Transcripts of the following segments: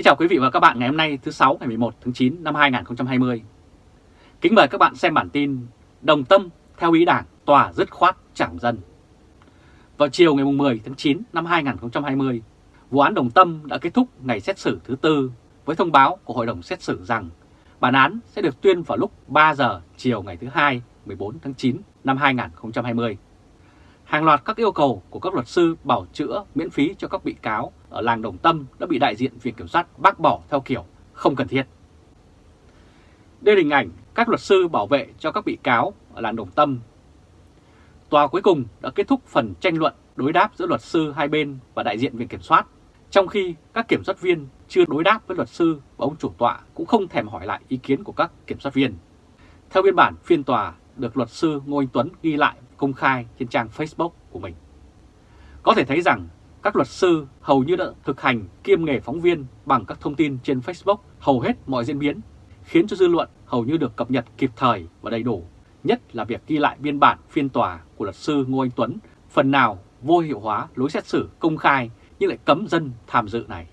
Kính chào quý vị và các bạn ngày hôm nay thứ 6 ngày 11 tháng 9 năm 2020. Kính mời các bạn xem bản tin Đồng Tâm theo ý đảng tòa dứt khoát chẳng dân. Vào chiều ngày 10 tháng 9 năm 2020, vụ án Đồng Tâm đã kết thúc ngày xét xử thứ tư với thông báo của Hội đồng xét xử rằng bản án sẽ được tuyên vào lúc 3 giờ chiều ngày thứ hai 14 tháng 9 năm 2020. Hàng loạt các yêu cầu của các luật sư bảo chữa miễn phí cho các bị cáo ở làng Đồng Tâm đã bị đại diện Viện Kiểm sát bác bỏ theo kiểu không cần thiết. Đây là hình ảnh các luật sư bảo vệ cho các bị cáo ở làng Đồng Tâm. Tòa cuối cùng đã kết thúc phần tranh luận đối đáp giữa luật sư hai bên và đại diện Viện Kiểm soát, trong khi các kiểm soát viên chưa đối đáp với luật sư và ông chủ tọa cũng không thèm hỏi lại ý kiến của các kiểm soát viên. Theo biên bản phiên tòa được luật sư Ngô Anh Tuấn ghi lại công khai trên trang Facebook của mình. Có thể thấy rằng các luật sư hầu như đã thực hành kiêm nghề phóng viên bằng các thông tin trên Facebook hầu hết mọi diễn biến, khiến cho dư luận hầu như được cập nhật kịp thời và đầy đủ, nhất là việc ghi lại biên bản phiên tòa của luật sư Ngô Anh Tuấn, phần nào vô hiệu hóa lối xét xử công khai nhưng lại cấm dân tham dự này.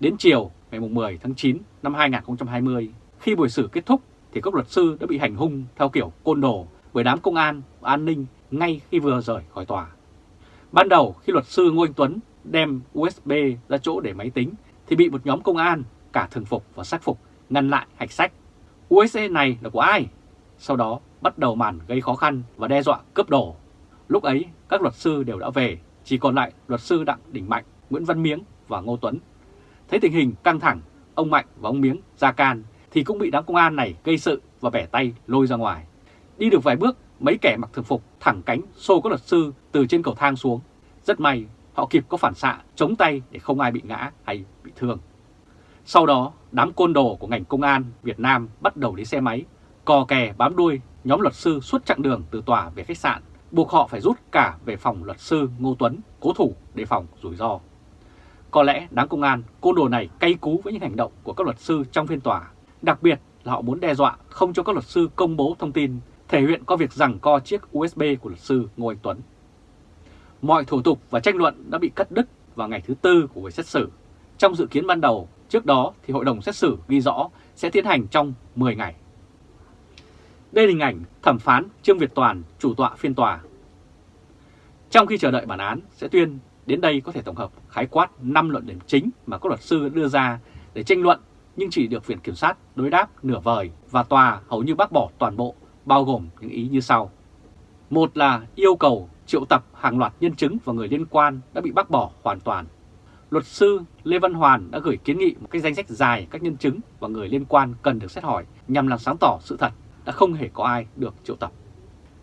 Đến chiều ngày 10 tháng 9 năm 2020, khi buổi xử kết thúc thì các luật sư đã bị hành hung theo kiểu côn đồ bởi đám công an và an ninh ngay khi vừa rời khỏi tòa. Ban đầu khi luật sư Ngô Anh Tuấn đem USB ra chỗ để máy tính thì bị một nhóm công an cả thường phục và sắc phục ngăn lại hạch sách. USB này là của ai? Sau đó bắt đầu màn gây khó khăn và đe dọa cướp đồ. Lúc ấy các luật sư đều đã về, chỉ còn lại luật sư Đặng Đình Mạnh, Nguyễn Văn Miếng và Ngô Tuấn. Thấy tình hình căng thẳng, ông Mạnh và ông Miếng ra can thì cũng bị đám công an này gây sự và bẻ tay lôi ra ngoài. Đi được vài bước, mấy kẻ mặc thường phục thẳng cánh xô các luật sư từ trên cầu thang xuống. Rất may họ kịp có phản xạ chống tay để không ai bị ngã hay bị thương. Sau đó, đám côn đồ của ngành công an Việt Nam bắt đầu đi xe máy, cò kè bám đuôi nhóm luật sư suốt chặng đường từ tòa về khách sạn, buộc họ phải rút cả về phòng luật sư Ngô Tuấn, cố thủ để phòng rủi ro. Có lẽ đám công an côn đồ này cay cú với những hành động của các luật sư trong phiên tòa, đặc biệt là họ muốn đe dọa không cho các luật sư công bố thông tin thể hiện có việc rằng co chiếc USB của luật sư Ngô Anh Tuấn. Mọi thủ tục và tranh luận đã bị cắt đứt vào ngày thứ tư của buổi xét xử. Trong dự kiến ban đầu, trước đó thì hội đồng xét xử ghi rõ sẽ tiến hành trong 10 ngày. Đây là hình ảnh thẩm phán Trương Việt Toàn, chủ tọa phiên tòa. Trong khi chờ đợi bản án sẽ tuyên, đến đây có thể tổng hợp khái quát 5 luận điểm chính mà các luật sư đưa ra để tranh luận nhưng chỉ được Viện Kiểm sát đối đáp nửa vời và tòa hầu như bác bỏ toàn bộ bao gồm những ý như sau. Một là yêu cầu triệu tập hàng loạt nhân chứng và người liên quan đã bị bác bỏ hoàn toàn. Luật sư Lê Văn Hoàn đã gửi kiến nghị một cái danh sách dài các nhân chứng và người liên quan cần được xét hỏi nhằm làm sáng tỏ sự thật đã không hề có ai được triệu tập.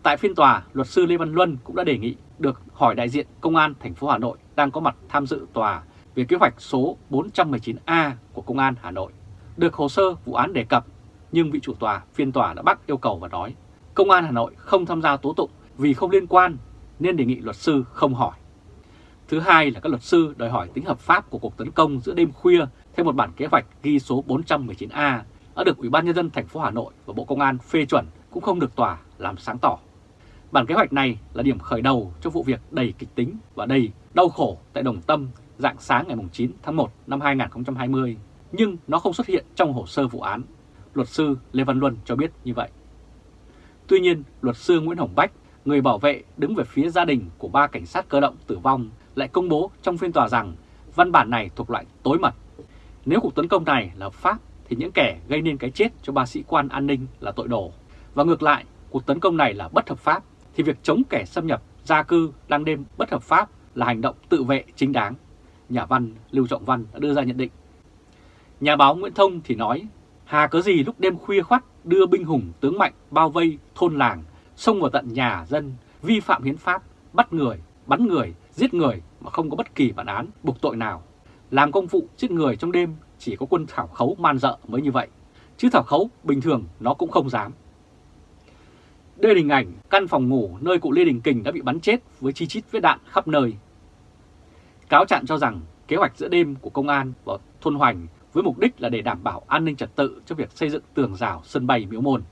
Tại phiên tòa, luật sư Lê Văn Luân cũng đã đề nghị được hỏi đại diện Công an thành phố Hà Nội đang có mặt tham dự tòa về kế hoạch số 419A của Công an Hà Nội. Được hồ sơ vụ án đề cập nhưng vị chủ tòa phiên tòa đã bác yêu cầu và nói Công an Hà Nội không tham gia tố tụng vì không liên quan nên đề nghị luật sư không hỏi. Thứ hai là các luật sư đòi hỏi tính hợp pháp của cuộc tấn công giữa đêm khuya theo một bản kế hoạch ghi số 419A đã được Ủy ban nhân dân thành phố Hà Nội và Bộ Công an phê chuẩn cũng không được tòa làm sáng tỏ. Bản kế hoạch này là điểm khởi đầu cho vụ việc đầy kịch tính và đầy đau khổ tại Đồng Tâm dạng sáng ngày 9 tháng 1 năm 2020, nhưng nó không xuất hiện trong hồ sơ vụ án luật sư Lê Văn Luân cho biết như vậy. Tuy nhiên, luật sư Nguyễn Hồng Bách, người bảo vệ đứng về phía gia đình của ba cảnh sát cơ động tử vong, lại công bố trong phiên tòa rằng văn bản này thuộc loại tối mật. Nếu cuộc tấn công này là pháp thì những kẻ gây nên cái chết cho ba sĩ quan an ninh là tội đồ. Và ngược lại, cuộc tấn công này là bất hợp pháp thì việc chống kẻ xâm nhập, gia cư, đang đêm bất hợp pháp là hành động tự vệ chính đáng. Nhà văn Lưu Trọng Văn đã đưa ra nhận định. Nhà báo Nguyễn Thông thì nói Hà có gì lúc đêm khuya khoắt đưa binh hùng tướng mạnh bao vây thôn làng, xông vào tận nhà dân, vi phạm hiến pháp, bắt người, bắn người, giết người mà không có bất kỳ bản án buộc tội nào. Làm công vụ giết người trong đêm chỉ có quân thảo khấu man dợ mới như vậy, chứ thảo khấu bình thường nó cũng không dám. Đây là hình ảnh căn phòng ngủ nơi cụ Lê Đình Kình đã bị bắn chết với chi chít vết đạn khắp nơi. Cáo trạng cho rằng kế hoạch giữa đêm của công an và thôn Hoành với mục đích là để đảm bảo an ninh trật tự cho việc xây dựng tường rào sân bay Miếu Môn.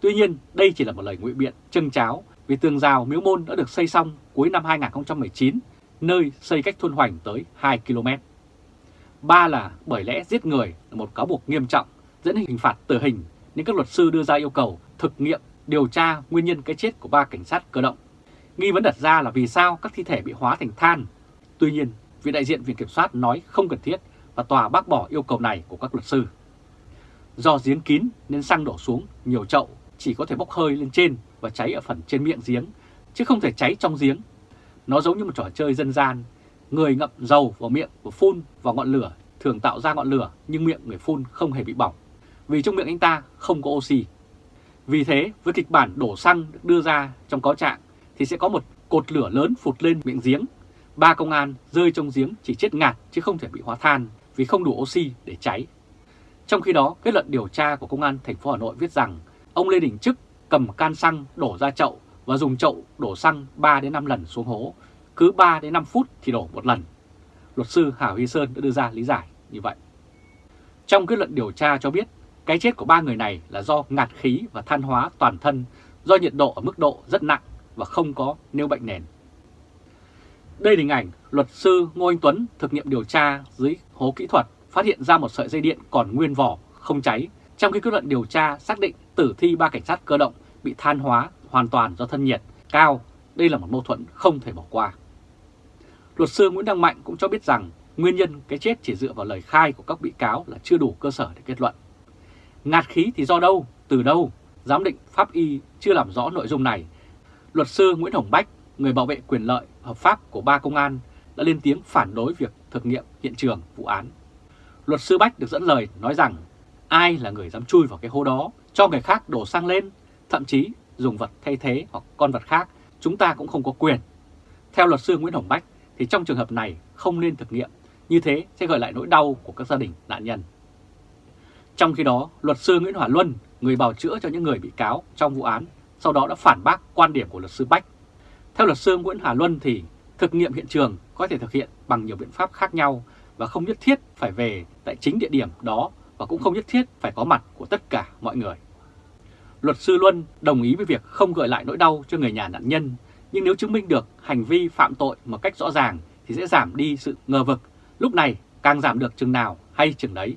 Tuy nhiên, đây chỉ là một lời ngụy biện trưng cháo vì tường rào Miếu Môn đã được xây xong cuối năm 2019, nơi xây cách thôn Hoành tới 2 km. Ba là bởi lẽ giết người là một cáo buộc nghiêm trọng dẫn hình phạt tử hình nên các luật sư đưa ra yêu cầu thực nghiệm điều tra nguyên nhân cái chết của ba cảnh sát cơ động. Nghi vấn đặt ra là vì sao các thi thể bị hóa thành than. Tuy nhiên, vị đại diện Viện Kiểm soát nói không cần thiết và tòa bác bỏ yêu cầu này của các luật sư. Do giếng kín nên xăng đổ xuống nhiều chậu chỉ có thể bốc hơi lên trên và cháy ở phần trên miệng giếng, chứ không thể cháy trong giếng. Nó giống như một trò chơi dân gian, người ngậm dầu vào miệng và phun vào ngọn lửa thường tạo ra ngọn lửa nhưng miệng người phun không hề bị bỏng, vì trong miệng anh ta không có oxy. Vì thế, với kịch bản đổ xăng được đưa ra trong cáo trạng thì sẽ có một cột lửa lớn phụt lên miệng giếng. Ba công an rơi trong giếng chỉ chết ngạt chứ không thể bị hóa than vì không đủ oxy để cháy. Trong khi đó, kết luận điều tra của Công an thành phố Hà Nội viết rằng ông Lê Đình Trức cầm can xăng đổ ra chậu và dùng chậu đổ xăng 3 đến 5 lần xuống hố, cứ 3 đến 5 phút thì đổ một lần. Luật sư Hà Huy Sơn đã đưa ra lý giải như vậy. Trong kết luận điều tra cho biết, cái chết của ba người này là do ngạt khí và than hóa toàn thân do nhiệt độ ở mức độ rất nặng và không có nêu bệnh nền. Đây là hình ảnh luật sư Ngô Anh Tuấn thực nghiệm điều tra dưới hố kỹ thuật phát hiện ra một sợi dây điện còn nguyên vỏ, không cháy, trong khi kết luận điều tra xác định tử thi ba cảnh sát cơ động bị than hóa hoàn toàn do thân nhiệt cao. Đây là một mâu thuẫn không thể bỏ qua. Luật sư Nguyễn Đăng Mạnh cũng cho biết rằng nguyên nhân cái chết chỉ dựa vào lời khai của các bị cáo là chưa đủ cơ sở để kết luận. Ngạt khí thì do đâu, từ đâu? Giám định pháp y chưa làm rõ nội dung này. Luật sư Nguyễn Hồng Bách, người bảo vệ quyền lợi hợp pháp của ba công an, đã lên tiếng phản đối việc thực nghiệm hiện trường vụ án. Luật sư Bách được dẫn lời nói rằng ai là người dám chui vào cái hố đó, cho người khác đổ xăng lên, thậm chí dùng vật thay thế hoặc con vật khác, chúng ta cũng không có quyền. Theo luật sư Nguyễn Hồng Bách thì trong trường hợp này không nên thực nghiệm, như thế sẽ gợi lại nỗi đau của các gia đình nạn nhân. Trong khi đó, luật sư Nguyễn Hòa Luân, người bào chữa cho những người bị cáo trong vụ án, sau đó đã phản bác quan điểm của luật sư Bách. Theo luật sư Nguyễn Hà Luân thì thực nghiệm hiện trường có thể thực hiện bằng nhiều biện pháp khác nhau và không nhất thiết phải về tại chính địa điểm đó và cũng không nhất thiết phải có mặt của tất cả mọi người. Luật sư Luân đồng ý với việc không gợi lại nỗi đau cho người nhà nạn nhân, nhưng nếu chứng minh được hành vi phạm tội một cách rõ ràng thì sẽ giảm đi sự ngờ vực, lúc này càng giảm được chừng nào hay chừng đấy.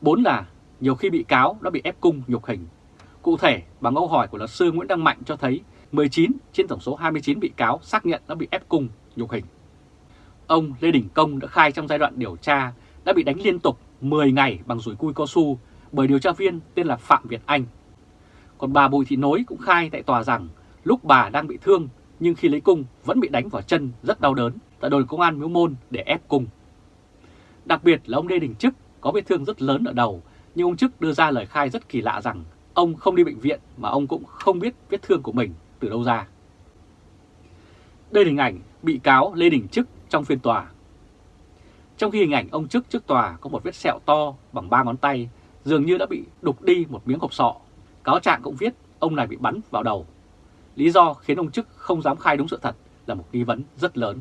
Bốn là nhiều khi bị cáo đã bị ép cung nhục hình. Cụ thể, bằng câu hỏi của luật sư Nguyễn Đăng Mạnh cho thấy 19 trên tổng số 29 bị cáo xác nhận đã bị ép cung, nhục hình. Ông Lê Đình Công đã khai trong giai đoạn điều tra đã bị đánh liên tục 10 ngày bằng rủi cui cao su bởi điều tra viên tên là Phạm Việt Anh. Còn bà Bùi Thị Nối cũng khai tại tòa rằng lúc bà đang bị thương nhưng khi lấy cung vẫn bị đánh vào chân rất đau đớn tại đồn công an Miếu Môn để ép cung. Đặc biệt là ông Lê Đình Trức có vết thương rất lớn ở đầu, nhưng ông Trức đưa ra lời khai rất kỳ lạ rằng ông không đi bệnh viện mà ông cũng không biết vết thương của mình từ đâu ra. Đây là hình ảnh bị cáo Lê Đình Trức trong phiên tòa. Trong khi hình ảnh ông Trức trước tòa có một vết sẹo to bằng ba ngón tay, dường như đã bị đục đi một miếng hộp sọ. Cáo trạng cũng viết ông này bị bắn vào đầu. Lý do khiến ông Trức không dám khai đúng sự thật là một nghi vấn rất lớn.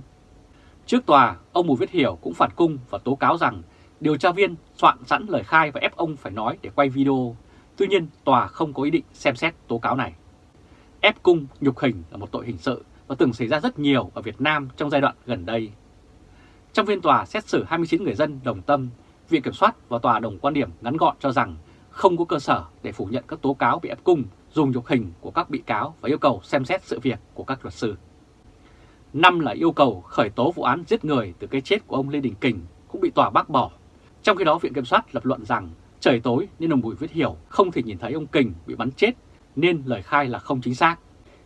Trước tòa, ông Bùi Viết Hiểu cũng phản cung và tố cáo rằng điều tra viên soạn sẵn lời khai và ép ông phải nói để quay video. Tuy nhiên, tòa không có ý định xem xét tố cáo này. Ép cung nhục hình là một tội hình sự và từng xảy ra rất nhiều ở Việt Nam trong giai đoạn gần đây. Trong phiên tòa xét xử 29 người dân đồng tâm, Viện Kiểm soát và tòa đồng quan điểm ngắn gọn cho rằng không có cơ sở để phủ nhận các tố cáo bị ép cung dùng nhục hình của các bị cáo và yêu cầu xem xét sự việc của các luật sư. Năm là yêu cầu khởi tố vụ án giết người từ cái chết của ông Lê Đình Kình cũng bị tòa bác bỏ. Trong khi đó Viện Kiểm soát lập luận rằng trời tối nên ông Bùi Viết Hiểu không thể nhìn thấy ông Kình bị bắn chết nên lời khai là không chính xác.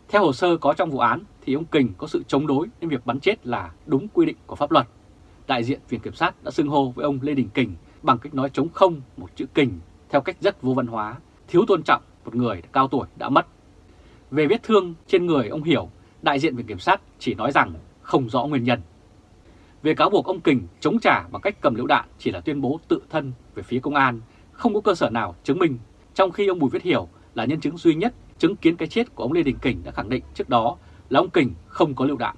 Theo hồ sơ có trong vụ án thì ông Kình có sự chống đối nên việc bắn chết là đúng quy định của pháp luật. Đại diện Viện Kiểm sát đã xưng hô với ông Lê Đình Kình bằng cách nói chống không một chữ Kình theo cách rất vô văn hóa, thiếu tôn trọng một người cao tuổi đã mất. Về vết thương trên người ông Hiểu, đại diện Viện Kiểm sát chỉ nói rằng không rõ nguyên nhân. Về cáo buộc ông Kình chống trả bằng cách cầm lựu đạn chỉ là tuyên bố tự thân về phía công an, không có cơ sở nào chứng minh, trong khi ông Bùi Viết Hiểu là nhân chứng duy nhất chứng kiến cái chết của ông Lê Đình Kình đã khẳng định trước đó là ông Kình không có lựu đạn.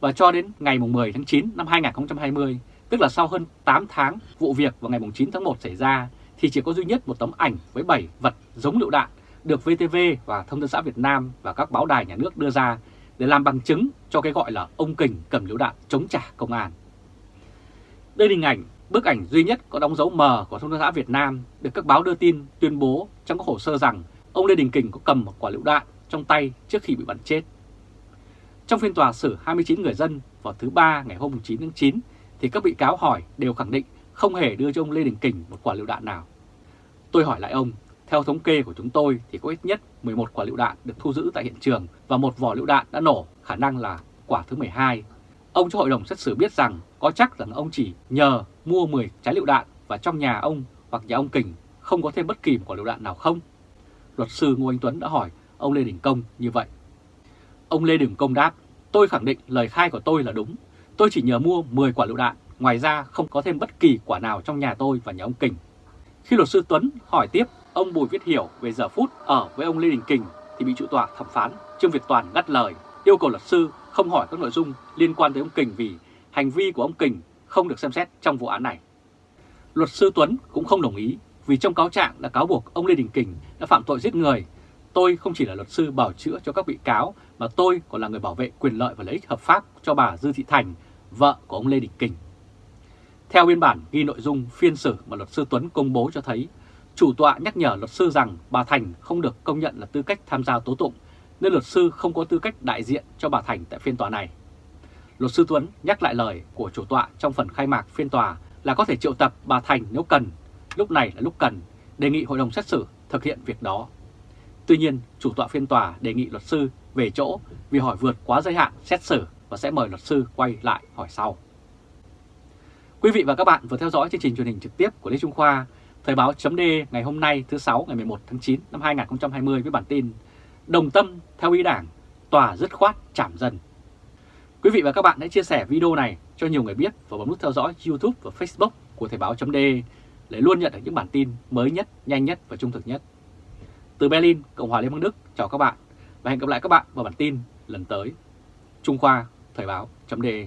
Và cho đến ngày 10 tháng 9 năm 2020, tức là sau hơn 8 tháng vụ việc vào ngày 9 tháng 1 xảy ra, thì chỉ có duy nhất một tấm ảnh với 7 vật giống lựu đạn được VTV và Thông tấn xã Việt Nam và các báo đài nhà nước đưa ra để làm bằng chứng cho cái gọi là ông Kình cầm lựu đạn chống trả công an. Đây là hình ảnh, bức ảnh duy nhất có đóng dấu mờ của thông tấn xã Việt Nam được các báo đưa tin tuyên bố trong các hồ sơ rằng ông Lê Đình Kình có cầm một quả lựu đạn trong tay trước khi bị bắn chết. Trong phiên tòa xử 29 người dân vào thứ Ba ngày hôm 9 tháng 9 thì các bị cáo hỏi đều khẳng định không hề đưa cho ông Lê Đình Kình một quả lựu đạn nào. Tôi hỏi lại ông, theo thống kê của chúng tôi thì có ít nhất 11 quả lựu đạn được thu giữ tại hiện trường và một vỏ lựu đạn đã nổ, khả năng là quả thứ 12. Ông cho hội đồng xét xử biết rằng có chắc rằng ông chỉ nhờ mua 10 trái lựu đạn và trong nhà ông hoặc nhà ông Kình không có thêm bất kỳ một quả lựu đạn nào không? Luật sư Ngô Anh Tuấn đã hỏi ông Lê Đình Công như vậy. Ông Lê Đình Công đáp, tôi khẳng định lời khai của tôi là đúng. Tôi chỉ nhờ mua 10 quả lựu đạn, ngoài ra không có thêm bất kỳ quả nào trong nhà tôi và nhà ông Kình. Khi luật sư Tuấn hỏi tiếp ông Bùi Viết Hiểu về giờ phút ở với ông Lê Đình Kình thì bị trụ tòa thẩm phán Trương Việt Toàn ngắt lời, yêu cầu luật sư không hỏi các nội dung liên quan tới ông Kình vì hành vi của ông Kình không được xem xét trong vụ án này. Luật sư Tuấn cũng không đồng ý vì trong cáo trạng đã cáo buộc ông Lê Đình Kình đã phạm tội giết người. Tôi không chỉ là luật sư bảo chữa cho các bị cáo mà tôi còn là người bảo vệ quyền lợi và lợi ích hợp pháp cho bà Dư Thị Thành, vợ của ông Lê Đình Kình. Theo biên bản ghi nội dung phiên xử mà luật sư Tuấn công bố cho thấy, chủ tọa nhắc nhở luật sư rằng bà Thành không được công nhận là tư cách tham gia tố tụng, nên luật sư không có tư cách đại diện cho bà Thành tại phiên tòa này. Luật sư Tuấn nhắc lại lời của chủ tọa trong phần khai mạc phiên tòa là có thể triệu tập bà Thành nếu cần, lúc này là lúc cần, đề nghị hội đồng xét xử thực hiện việc đó. Tuy nhiên, chủ tọa phiên tòa đề nghị luật sư về chỗ vì hỏi vượt quá giới hạn xét xử và sẽ mời luật sư quay lại hỏi sau. Quý vị và các bạn vừa theo dõi chương trình truyền hình trực tiếp của Lê Trung Khoa, Thời báo chấm ngày hôm nay thứ 6 ngày 11 tháng 9 năm 2020 với bản tin Đồng tâm theo ý đảng, tòa dứt khoát chảm dần. Quý vị và các bạn hãy chia sẻ video này cho nhiều người biết và bấm nút theo dõi YouTube và Facebook của Thời báo .de để luôn nhận được những bản tin mới nhất, nhanh nhất và trung thực nhất. Từ Berlin, Cộng hòa Liên bang Đức, chào các bạn và hẹn gặp lại các bạn vào bản tin lần tới. Trung Khoa, Thời báo .de